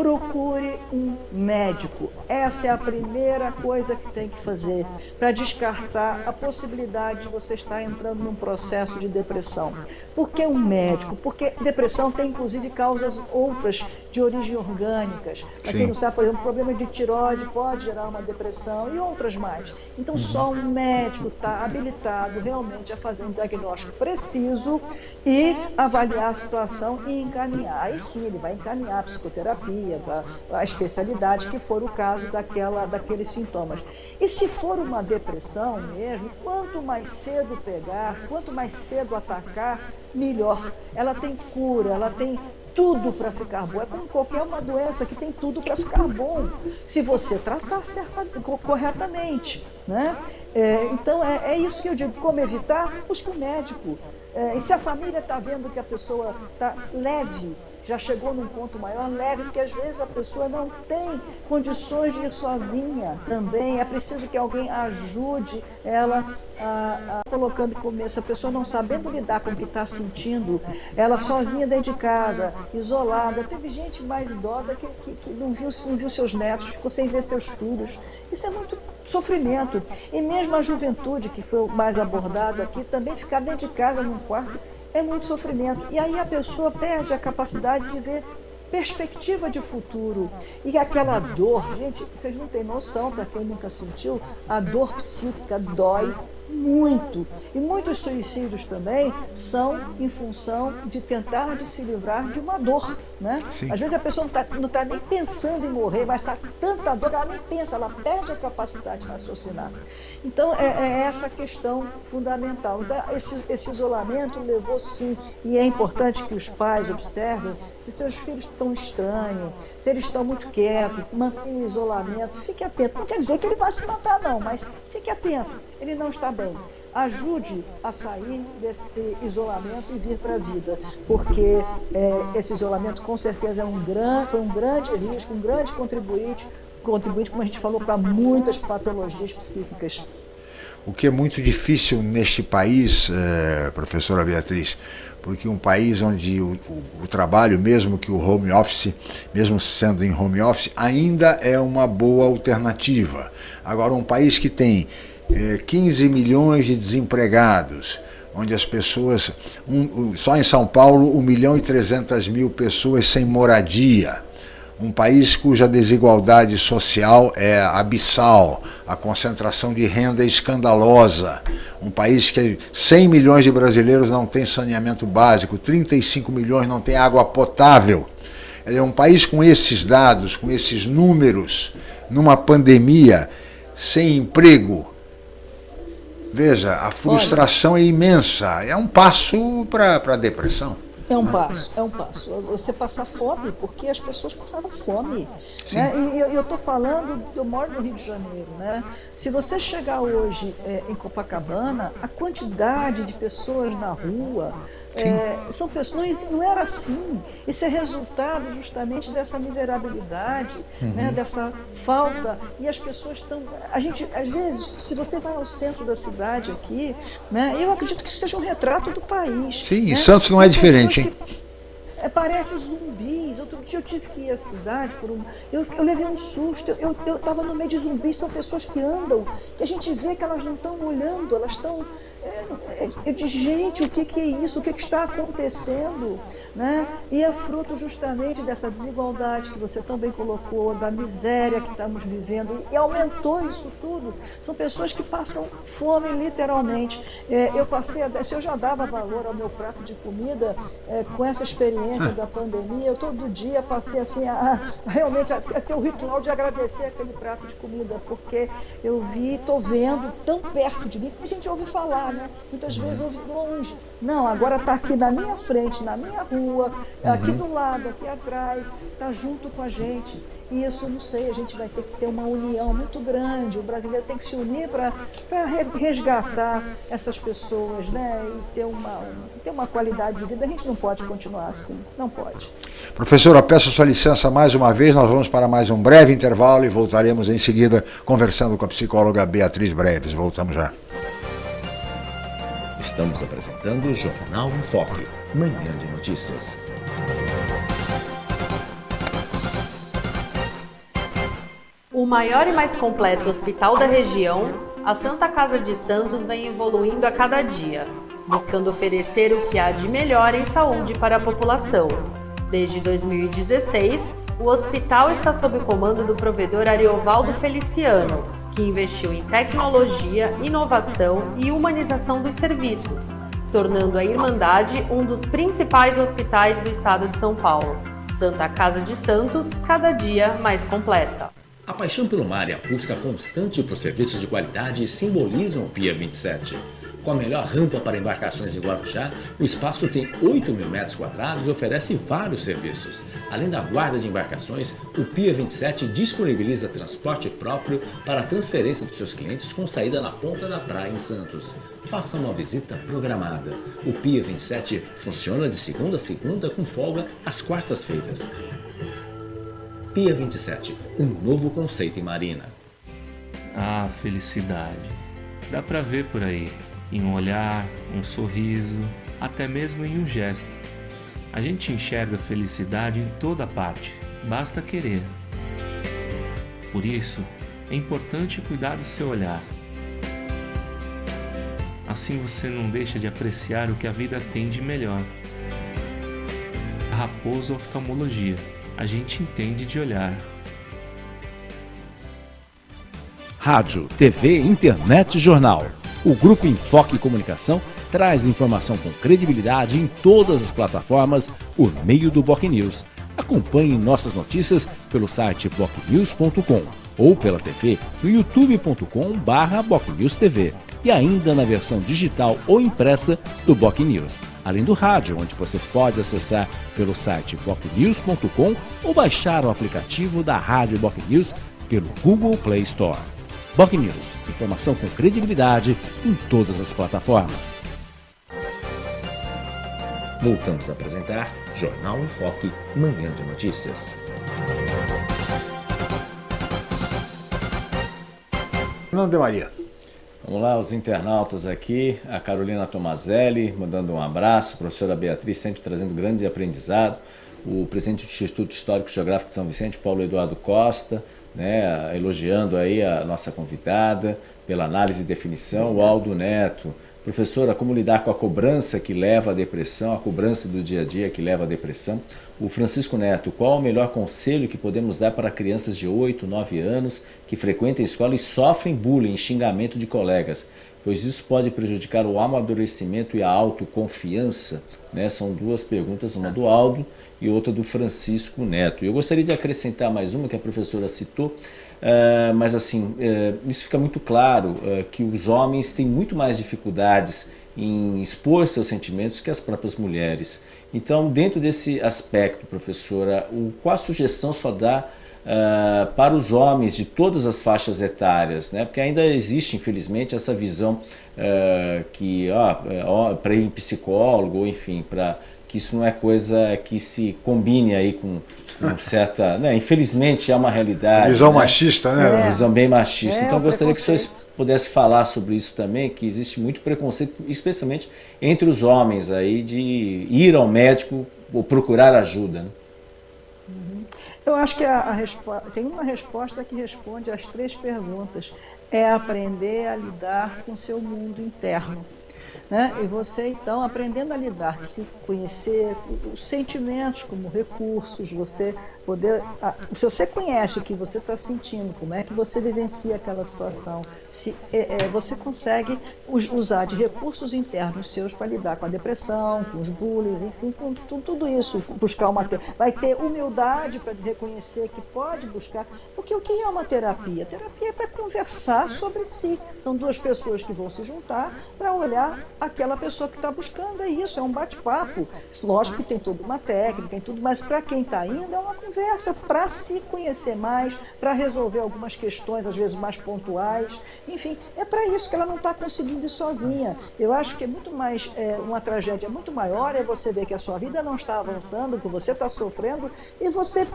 procure um médico. Essa é a primeira coisa que tem que fazer para descartar a possibilidade de você estar entrando num processo de depressão. Por que um médico? Porque depressão tem inclusive causas outras de origem orgânicas. Para quem não sabe, por exemplo, problema de tiroide pode gerar uma depressão e outras mais. Então, só um médico está habilitado realmente a fazer um diagnóstico preciso e avaliar a situação e encaminhar. Aí sim, ele vai encaminhar a psicoterapia, a especialidade, que for o caso daquela, daqueles sintomas. E se for uma depressão mesmo, quanto mais cedo pegar, quanto mais cedo atacar, melhor. Ela tem cura, ela tem tudo para ficar bom. É como qualquer uma doença que tem tudo para ficar bom, se você tratar certa, corretamente. Né? É, então, é, é, isso que eu digo. Como evitar? Busque um médico. É, e se a família está vendo que a pessoa está leve, já chegou num ponto maior, leve, porque às vezes a pessoa não tem condições de ir sozinha também. É preciso que alguém ajude ela a, a colocando começo. A pessoa não sabendo lidar com o que está sentindo, ela sozinha dentro de casa, isolada. Teve gente mais idosa que, que, que não, viu, não viu seus netos, ficou sem ver seus filhos. Isso é muito sofrimento. E mesmo a juventude, que foi mais abordado aqui, também ficar dentro de casa, num quarto, é muito sofrimento. E aí a pessoa perde a capacidade de ver perspectiva de futuro. E aquela dor, gente, vocês não têm noção, para quem nunca sentiu, a dor psíquica dói muito. E muitos suicídios também são em função de tentar de se livrar de uma dor. Né? Às vezes a pessoa não está tá nem pensando em morrer, mas está tanta dor que ela nem pensa, ela perde a capacidade de raciocinar. Então é, é essa questão fundamental. Então, esse, esse isolamento levou sim, e é importante que os pais observem se seus filhos estão estranhos, se eles estão muito quietos, mantenham o isolamento, fique atento. Não quer dizer que ele vai se matar, não, mas fique atento. Ele não está bem ajude a sair desse isolamento e vir para a vida, porque é, esse isolamento com certeza é um grande, foi um grande risco, um grande contribuinte, contribuinte, como a gente falou, para muitas patologias psíquicas. o que é muito difícil neste país, eh, professora Beatriz, porque um país onde o, o, o, trabalho, mesmo que o home office, mesmo sendo em home office, ainda é uma boa alternativa. Agora, um país que tem eh, 15 milhões de desempregados, onde as pessoas, um, só em São Paulo, 1 milhão e 300 mil pessoas sem moradia, um país cuja desigualdade social é abissal, a concentração de renda é escandalosa, um país que 100 milhões de brasileiros não tem saneamento básico, 35 milhões não tem água potável. É um país com esses dados, com esses números, numa pandemia, sem emprego. Veja, a frustração Olha, é imensa, é um passo para a depressão. É um passo, é um passo. Você passar fome, porque as pessoas passaram fome. Né? E eu estou falando, eu moro no Rio de Janeiro. Né? Se você chegar hoje é, em Copacabana, a quantidade de pessoas na rua, é, são pessoas, não, não, era assim. Isso é resultado justamente dessa miserabilidade, uhum. né? dessa falta. E as pessoas estão. A gente, às vezes, se você vai ao centro da cidade aqui, né? eu acredito que isso seja um retrato do país. Sim, né? Santos não é diferente que, é, parece zumbis. Outro dia eu tive que ir à cidade por um. Eu, eu levei um susto. Eu estava no meio de zumbis, são pessoas que andam, que a gente vê que elas não estão olhando, elas estão é, eu disse, gente, o que, que é isso? O que, que, está acontecendo? Né? E é fruto justamente dessa desigualdade que você também colocou, da miséria que estamos vivendo, e aumentou isso tudo. São pessoas que passam fome, literalmente. É, eu passei, a, se eu já dava valor ao meu prato de comida, é, com essa experiência da pandemia, eu todo dia passei assim, a, a realmente a, a ter o ritual de agradecer aquele prato de comida, porque eu vi, estou vendo tão perto de mim, a gente ouve falar né? Muitas vezes eu longe. Não, agora está aqui na minha frente, na minha rua, aqui uhum. do lado, aqui atrás, está junto com a gente. E isso, não sei, a gente vai ter que ter uma união muito grande. O brasileiro tem que se unir para resgatar essas pessoas, né? E ter uma, ter uma qualidade de vida. A gente não pode continuar assim, não pode. Professora, peço sua licença mais uma vez. Nós vamos para mais um breve intervalo e voltaremos em seguida conversando com a psicóloga Beatriz Breves. Voltamos já. Estamos apresentando o Jornal em Foque, manhã de notícias. O maior e mais completo hospital da região, a Santa Casa de Santos vem evoluindo a cada dia, buscando oferecer o que há de melhor em saúde para a população. Desde 2016, o hospital está sob o comando do provedor Ariovaldo Feliciano, que investiu em tecnologia, inovação e humanização dos serviços, tornando a Irmandade um dos principais hospitais do estado de São Paulo. Santa Casa de Santos, cada dia mais completa. A paixão pelo mar e a busca constante por serviços de qualidade simbolizam o Pia 27. Com a melhor rampa para embarcações em Guarujá, o espaço tem 8 mil metros quadrados e oferece vários serviços. Além da guarda de embarcações, o Pia 27 disponibiliza transporte próprio para a transferência dos seus clientes com saída na ponta da praia em Santos. Faça uma visita programada. O Pia 27 funciona de segunda a segunda com folga às quartas-feiras. Pia 27, um novo conceito em marina. Ah, felicidade. Dá pra ver por aí em um olhar, um sorriso, até mesmo em um gesto. A gente enxerga felicidade em toda parte, basta querer. Por isso, é importante cuidar do seu olhar. Assim você não deixa de apreciar o que a vida tem de melhor. Raposo Oftalmologia, a gente entende de olhar. Rádio, TV, internet jornal o Grupo Enfoque Comunicação traz informação com credibilidade em todas as plataformas por meio do Boc News. Acompanhe nossas notícias pelo site bocnews.com ou pela TV no youtube.com/bocnewstv e ainda na versão digital ou impressa do Boc News, além do rádio, onde você pode acessar pelo site bocnews.com ou baixar o aplicativo da Rádio Boc News pelo Google Play Store. Boc News, informação com credibilidade em todas as plataformas. Voltamos a apresentar Jornal em Foque, Manhã de Notícias. Fernando de Maria. Vamos lá, os internautas aqui, a Carolina Tomazelli, mandando um abraço, a professora Beatriz sempre trazendo grande aprendizado, o presidente do Instituto Histórico e Geográfico de São Vicente, Paulo Eduardo Costa, né, elogiando aí a nossa convidada pela análise e definição, o Aldo Neto, Professora, como lidar com a cobrança que leva à depressão, a cobrança do dia a dia que leva à depressão? O Francisco Neto, qual o melhor conselho que podemos dar para crianças de 8, 9 anos que frequentam a escola e sofrem bullying, xingamento de colegas? Pois isso pode prejudicar o amadurecimento e a autoconfiança? Né? São duas perguntas, uma do Aldo e outra do Francisco Neto. Eu gostaria de acrescentar mais uma que a professora citou, Uh, mas assim, uh, isso fica muito claro uh, que os homens têm muito mais dificuldades em expor seus sentimentos que as próprias mulheres. Então, dentro desse aspecto, professora, o, qual a sugestão só dá para os homens de todas as faixas etárias? Né? Porque ainda existe, infelizmente, essa visão que para ir em psicólogo, ou enfim, para que isso não é coisa que se combine aí com, com certa... Né? Infelizmente é uma realidade. Visão né? machista, né? É. Visão bem machista. É, então eu gostaria que o senhor pudesse falar sobre isso também, que existe muito preconceito, especialmente entre os homens aí, de ir ao médico ou procurar ajuda. Né? Eu acho que a, a tem uma resposta que responde às três perguntas. É aprender a lidar com seu mundo interno. Né? E você, então, aprendendo a lidar, se conhecer os sentimentos como recursos, você poder... Se você conhece o que você está sentindo, como é que você vivencia aquela situação, se é, é, você consegue usar de recursos internos seus para lidar com a depressão, com os bullies, enfim, com tudo isso, buscar uma... Vai ter humildade para reconhecer que pode buscar... Porque o que é uma terapia? terapia é para conversar sobre si. São duas pessoas que vão se juntar para olhar aquela pessoa que está buscando, é isso, é um bate-papo. Lógico que tem toda uma técnica, tem tudo, mas para quem está indo é uma conversa para se conhecer mais, para resolver algumas questões, às vezes mais pontuais. Enfim, é para isso que ela não está conseguindo ir sozinha. Eu acho que é muito mais, é, uma tragédia muito maior é você ver que a sua vida não está avançando, que você está sofrendo, e você,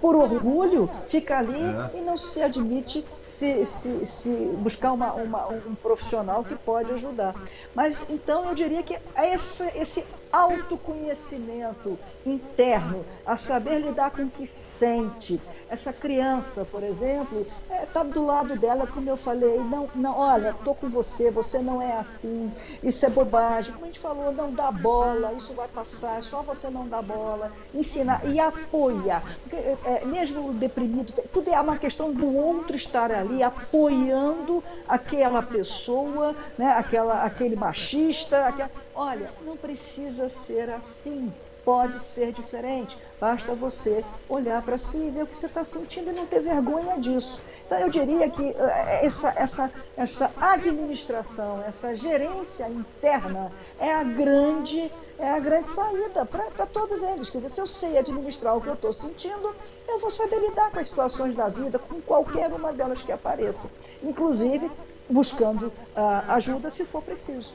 por orgulho, fica ali é. e não se admite se, se, se buscar uma, uma, um profissional que pode ajudar. Mas então eu diria que esse, esse autoconhecimento interno, a saber lidar com o que sente. Essa criança, por exemplo, está é, do lado dela, como eu falei, não, não olha, estou com você, você não é assim, isso é bobagem. Como a gente falou, não dá bola, isso vai passar, só você não dá bola. Ensinar e apoiar. Porque, é, é mesmo deprimido, tudo é uma questão do outro estar ali apoiando aquela pessoa, né, aquela, aquele machista, aquela Olha, não precisa ser assim, pode ser diferente. Basta você olhar para si e ver o que você está sentindo e não ter vergonha disso. Então eu diria que eh, essa, essa, essa administração, essa gerência interna é a grande, é a grande saída para todos eles. Quer dizer, se eu sei administrar o que eu estou sentindo, eu vou saber lidar com as situações da vida, com qualquer uma delas que apareça. Inclusive buscando uh, ajuda se for preciso.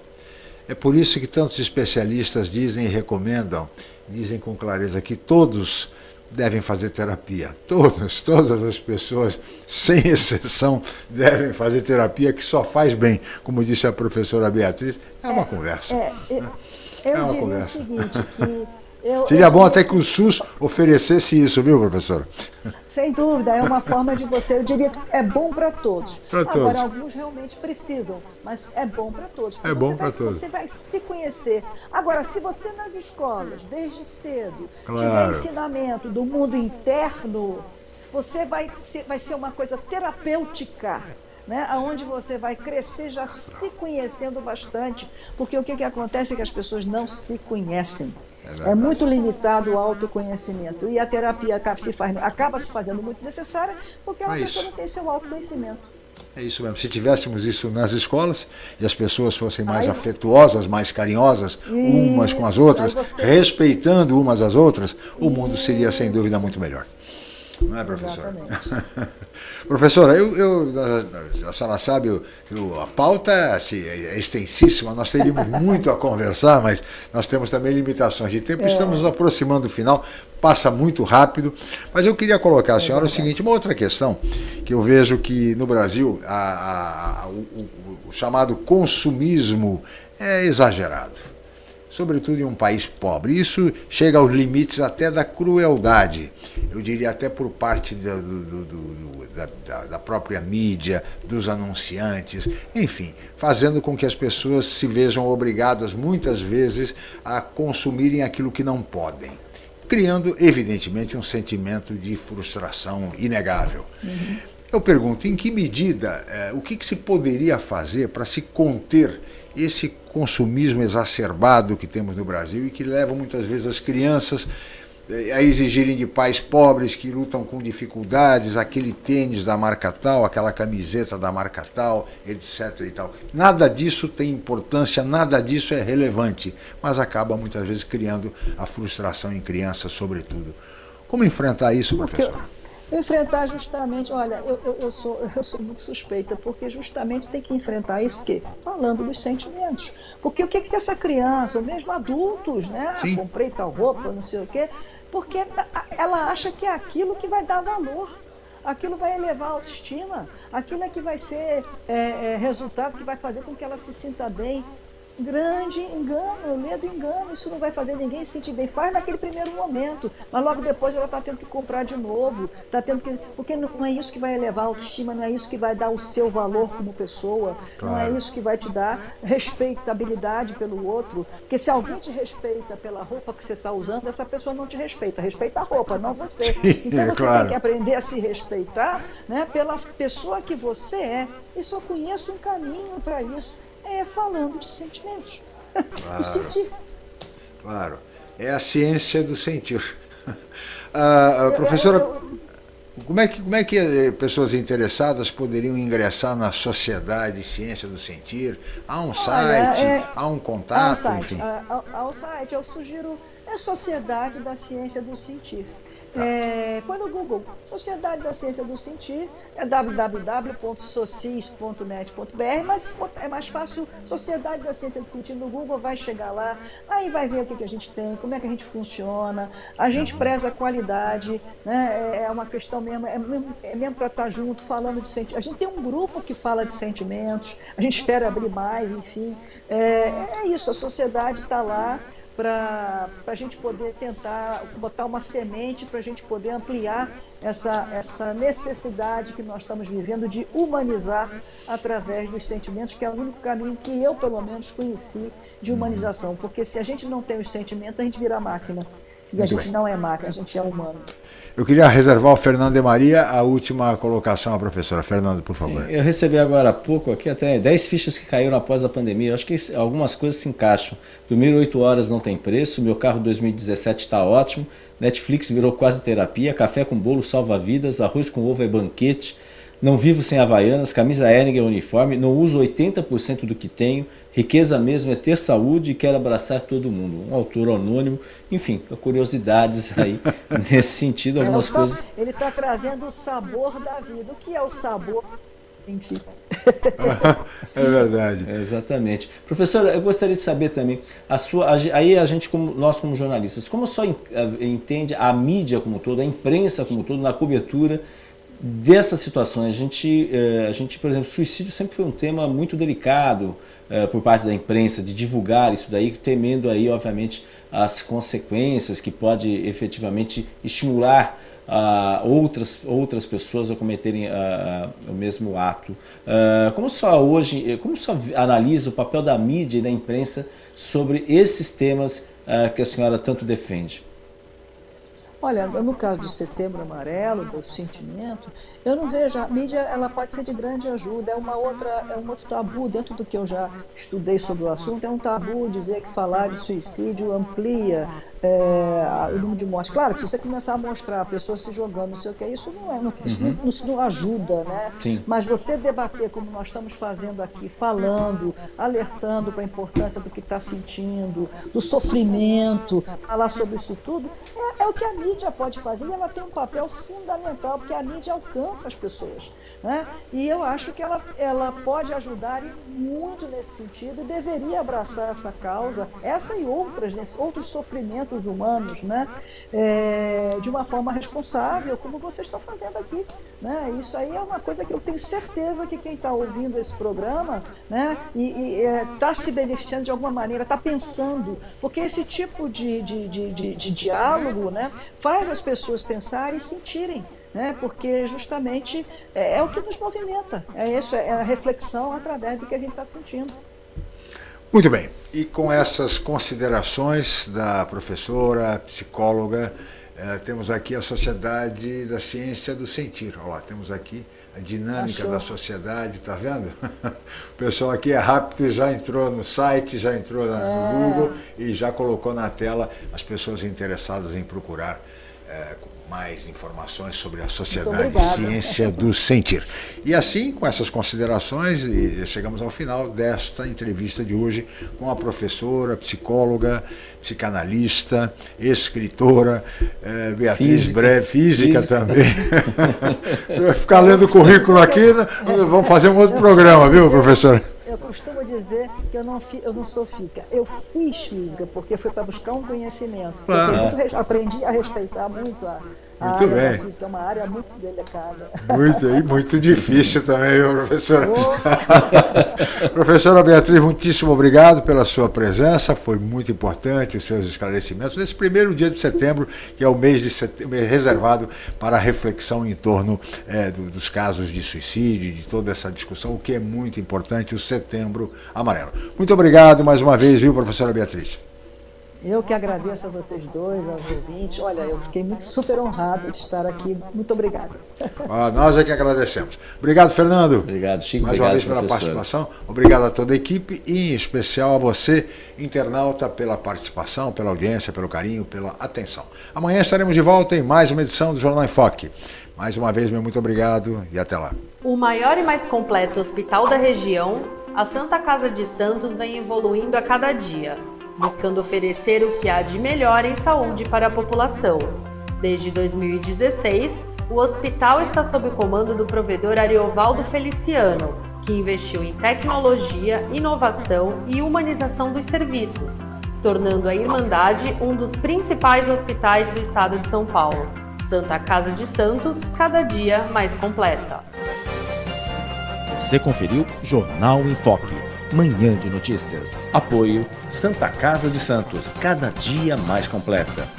É por isso que tantos especialistas dizem e recomendam, dizem com clareza que todos devem fazer terapia. Todas, todas as pessoas, sem exceção, devem fazer terapia, que só faz bem. Como disse a professora Beatriz, é uma é, conversa. É, é, eu é uma diria conversa. o seguinte, que eu, Seria eu, bom até que o SUS oferecesse isso, viu, professora? Sem dúvida, é uma forma de você, eu diria que é bom para todos. Pra Agora, todos. alguns realmente precisam, mas é bom para todos. É bom para todos. Você vai se conhecer. Agora, se você nas escolas, desde cedo, claro. tiver ensinamento do mundo interno, você vai ser, vai ser uma coisa terapêutica né, onde você vai crescer já se conhecendo bastante, porque o que, que acontece é que as pessoas não se conhecem. É, é muito limitado o autoconhecimento e a terapia acaba se, faz, acaba se fazendo muito necessária porque a é pessoa não tem seu autoconhecimento. É isso mesmo. Se tivéssemos isso nas escolas e as pessoas fossem mais Aí, afetuosas, mais carinhosas isso, umas com as outras, você... respeitando umas às outras, o mundo seria sem dúvida muito melhor. Não é, professora? Professora, eu, eu, a senhora sabe, eu, eu, a pauta assim, é extensíssima, nós teríamos muito a conversar, mas nós temos também limitações de tempo, é. estamos nos aproximando do final, passa muito rápido, mas eu queria colocar à senhora é o seguinte, uma outra questão, que eu vejo que no Brasil a, a, a, o, o chamado consumismo é exagerado sobretudo em um país pobre. Isso chega aos limites até da crueldade, eu diria até por parte do, do, do, da, da, própria mídia, dos anunciantes, enfim, fazendo com que as pessoas se vejam obrigadas muitas vezes a consumirem aquilo que não podem. Criando, evidentemente, um sentimento de frustração inegável. Uhum. Eu pergunto, em que medida, eh, o que, que se poderia fazer para se conter esse consumismo exacerbado que temos no Brasil e que leva muitas vezes as crianças eh, a exigirem de pais pobres que lutam com dificuldades, aquele tênis da marca tal, aquela camiseta da marca tal, etc. E tal. Nada disso tem importância, nada disso é relevante, mas acaba muitas vezes criando a frustração em crianças, sobretudo. Como enfrentar isso, professor? Enfrentar justamente, olha, eu, eu, eu, sou, eu sou muito suspeita, porque justamente tem que enfrentar isso que falando dos sentimentos. Porque o que que essa criança, ou mesmo adultos, né? Sim. Comprei tal roupa, não sei o quê, porque ela acha que é aquilo que vai dar valor. Aquilo vai elevar a autoestima, aquilo é que vai ser é, é, resultado que vai fazer com que ela se sinta bem grande engano, medo engano, isso não vai fazer ninguém se sentir bem. Faz naquele primeiro momento, mas logo depois ela está tendo que comprar de novo, tá tendo que. Porque não é isso que vai elevar a autoestima, não é isso que vai dar o seu valor como pessoa, claro. não é isso que vai te dar respeitabilidade pelo outro. Porque se alguém te respeita pela roupa que você está usando, essa pessoa não te respeita, respeita a roupa, não você. Então você claro. tem que aprender a se respeitar né, pela pessoa que você é. E só conheço um caminho para isso é falando de sentimentos. Claro. sentir. Claro. É a ciência do sentir. Ah, professora, como é, que, como é que eh, pessoas interessadas poderiam ingressar na Sociedade Ciência do Sentir? Há um site, é, há um contato, há um site, enfim? Há, há um site, eu sugiro, é Sociedade da Ciência do Sentir. É, põe no Google, Sociedade da Ciência do Sentir, é www.socis.net.br, mas é mais fácil, Sociedade da Ciência do Sentir no Google, vai chegar lá, aí vai ver o que, que a gente tem, como é que a gente funciona, a gente preza a qualidade, né, é, é uma questão mesmo, é mesmo, é mesmo para estar tá junto, falando de sentimentos. A gente tem um grupo que fala de sentimentos, a gente espera abrir mais, enfim, é, é isso, a sociedade está lá, para a gente poder tentar botar uma semente para a gente poder ampliar essa, essa necessidade que nós estamos vivendo de humanizar através dos sentimentos, que é o único caminho que eu, pelo menos, conheci de humanização. Porque se a gente não tem os sentimentos, a gente vira máquina. E a gente não é máquina, a gente é humano. Eu queria reservar ao Fernando de Maria a última colocação à professora. Fernando, por favor. Sim, eu recebi agora há pouco aqui até 10 fichas que caíram após a pandemia. Eu acho que algumas coisas se encaixam. Dormir 8 horas não tem preço, meu carro 2017 está ótimo, Netflix virou quase terapia, café com bolo salva vidas, arroz com ovo é banquete, não vivo sem havaianas, camisa Hering é uniforme, não uso 80% do que tenho, riqueza mesmo é ter saúde e quero abraçar todo mundo. Um autor anônimo, enfim, curiosidades aí nesse sentido, algumas é, coisas. Ele está trazendo o sabor da vida. O que é o sabor? é verdade. É, exatamente. Professora, eu gostaria de saber também, a sua, aí a gente, como, nós como jornalistas, como só entende a mídia como todo, a imprensa como todo, na cobertura dessas situações. A gente, eh, a gente, por exemplo, suicídio sempre foi um tema muito delicado eh, por parte da imprensa, de divulgar isso daí, temendo aí, obviamente, as consequências que pode efetivamente estimular uh, outras, outras pessoas a cometerem uh, o mesmo ato. Como só hoje, como só analisa o papel da mídia e da imprensa sobre esses temas que a senhora tanto defende? Olha, no caso do Setembro Amarelo, do sentimento, eu não vejo a mídia, ela pode ser de grande ajuda. É uma outra, é um outro tabu dentro do que eu já estudei sobre o assunto. É um tabu dizer que falar de suicídio amplia é, o número de mortes. Claro que se você começar a mostrar a pessoa se jogando, não sei o que, isso não, é, não, isso, uhum. não, isso não ajuda, né? Sim. Mas você debater como nós estamos fazendo aqui, falando, alertando para a importância do que está sentindo, do sofrimento, falar sobre isso tudo, é, é o que a mídia pode fazer e ela tem um papel fundamental, porque a mídia alcança as pessoas. Né? E eu acho que ela, ela pode ajudar muito nesse sentido deveria abraçar essa causa, essa e outras, nesse, outros sofrimentos humanos, né? É, de uma forma responsável, como vocês estão fazendo aqui. Né? Isso aí é uma coisa que eu tenho certeza que quem está ouvindo esse programa né? e está é, se beneficiando de alguma maneira, está pensando, porque esse tipo de, de, de, de, de diálogo né? faz as pessoas pensarem e sentirem né? porque justamente é, é, o que nos movimenta, é isso, é a reflexão através do que a gente está sentindo. Muito bem, e com essas considerações da professora, psicóloga, é, temos aqui a Sociedade da Ciência do Sentir. Olha lá, temos aqui a dinâmica Achou. da sociedade, está vendo? O pessoal aqui é rápido, já entrou no site, já entrou no é. Google e já colocou na tela as pessoas interessadas em procurar é, mais informações sobre a Sociedade de Ciência do Sentir. E assim, com essas considerações, chegamos ao final desta entrevista de hoje com a professora, psicóloga, psicanalista, escritora, eh, Beatriz física. Breve, física, física. também. Ficar lendo o currículo aqui, né? vamos fazer um outro programa, viu, professora? Dizer que eu não, eu não sou física. Eu fiz física porque foi para buscar um conhecimento. Muito, aprendi a respeitar muito a muito área bem. física. É uma área muito delicada. Muito, e muito difícil também, viu, professora? Oh. professora Beatriz, muitíssimo obrigado pela sua presença. Foi muito importante os seus esclarecimentos nesse primeiro dia de setembro, que é o mês, de setembro, reservado para a reflexão em torno é, do, dos casos de suicídio, de toda essa discussão, o que é muito importante, o Setembro Amarelo. Muito obrigado mais uma vez, viu, professora Beatriz? Eu que agradeço a vocês dois, aos ouvintes. Olha, eu fiquei muito super honrado de estar aqui. Muito obrigado. Ah, nós é que agradecemos. Obrigado, Fernando. Obrigado, Chico. Mais obrigado, uma vez pela professor. participação. Obrigado a toda a equipe e, em especial, a você, internauta, pela participação, pela audiência, pelo carinho, pela atenção. Amanhã estaremos de volta em mais uma edição do Jornal em Foque. Mais uma vez, meu muito obrigado e até lá. O maior e mais completo hospital da região, a Santa Casa de Santos vem evoluindo a cada dia, buscando oferecer o que há de melhor em saúde para a população. Desde 2016, o hospital está sob o comando do provedor Ariovaldo Feliciano, que investiu em tecnologia, inovação e humanização dos serviços, tornando a Irmandade um dos principais hospitais do estado de São Paulo. Santa Casa de Santos, cada dia mais completa. Você conferiu Jornal em Foque, manhã de notícias. Apoio Santa Casa de Santos, cada dia mais completa.